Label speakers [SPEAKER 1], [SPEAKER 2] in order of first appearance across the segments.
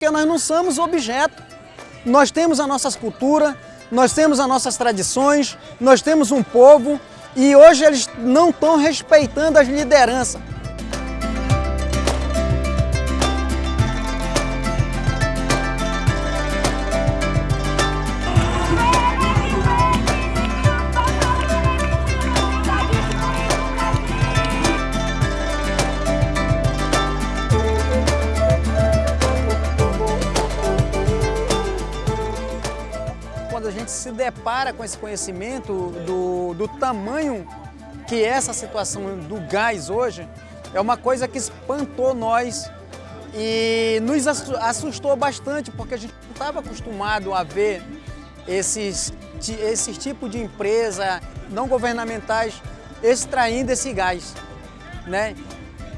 [SPEAKER 1] Porque nós não somos objeto. Nós temos as nossas culturas, nós temos as nossas tradições, nós temos um povo e hoje eles não estão respeitando as lideranças. A gente se depara com esse conhecimento do, do tamanho que é essa situação do gás hoje, é uma coisa que espantou nós e nos assustou bastante, porque a gente não estava acostumado a ver esses, esse tipo de empresa não governamentais extraindo esse gás. Né?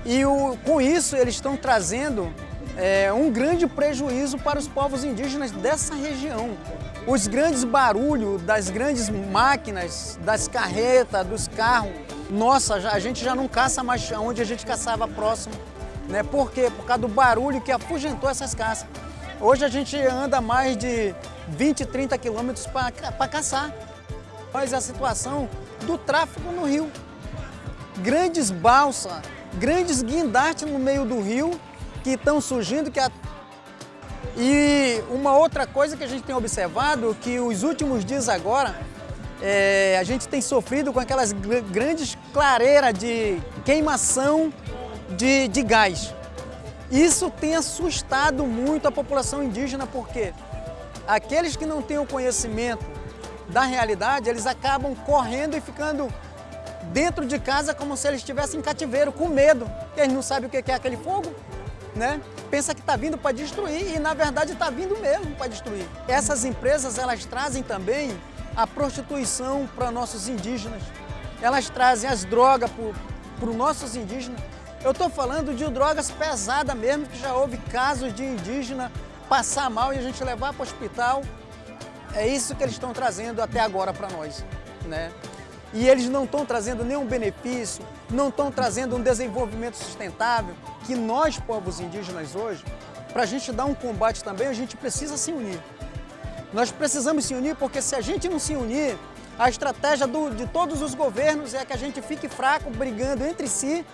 [SPEAKER 1] E o, com isso eles estão trazendo é, um grande prejuízo para os povos indígenas dessa região os grandes barulhos das grandes máquinas, das carretas, dos carros, nossa, a gente já não caça mais onde a gente caçava próximo. Né? Por quê? Por causa do barulho que afugentou essas caças. Hoje a gente anda mais de 20, 30 quilômetros para caçar. Mas a situação do tráfego no rio. Grandes balsas, grandes guindastes no meio do rio que estão surgindo, que a e uma outra coisa que a gente tem observado, que os últimos dias agora, é, a gente tem sofrido com aquelas grandes clareiras de queimação de, de gás. Isso tem assustado muito a população indígena, porque aqueles que não têm o conhecimento da realidade, eles acabam correndo e ficando dentro de casa como se eles estivessem em cativeiro, com medo. Eles não sabem o que é aquele fogo, né? Pensa que está vindo para destruir e na verdade está vindo mesmo para destruir. Essas empresas elas trazem também a prostituição para nossos indígenas. Elas trazem as drogas para os nossos indígenas. Eu estou falando de drogas pesadas mesmo, que já houve casos de indígena passar mal e a gente levar para o hospital. É isso que eles estão trazendo até agora para nós. Né? E eles não estão trazendo nenhum benefício, não estão trazendo um desenvolvimento sustentável, que nós, povos indígenas hoje, para a gente dar um combate também, a gente precisa se unir. Nós precisamos se unir porque se a gente não se unir, a estratégia do, de todos os governos é que a gente fique fraco, brigando entre si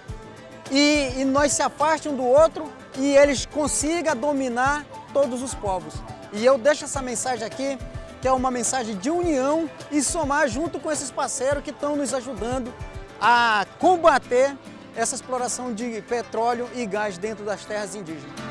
[SPEAKER 1] e, e nós se afaste um do outro e eles consigam dominar todos os povos. E eu deixo essa mensagem aqui que é uma mensagem de união e somar junto com esses parceiros que estão nos ajudando a combater essa exploração de petróleo e gás dentro das terras indígenas.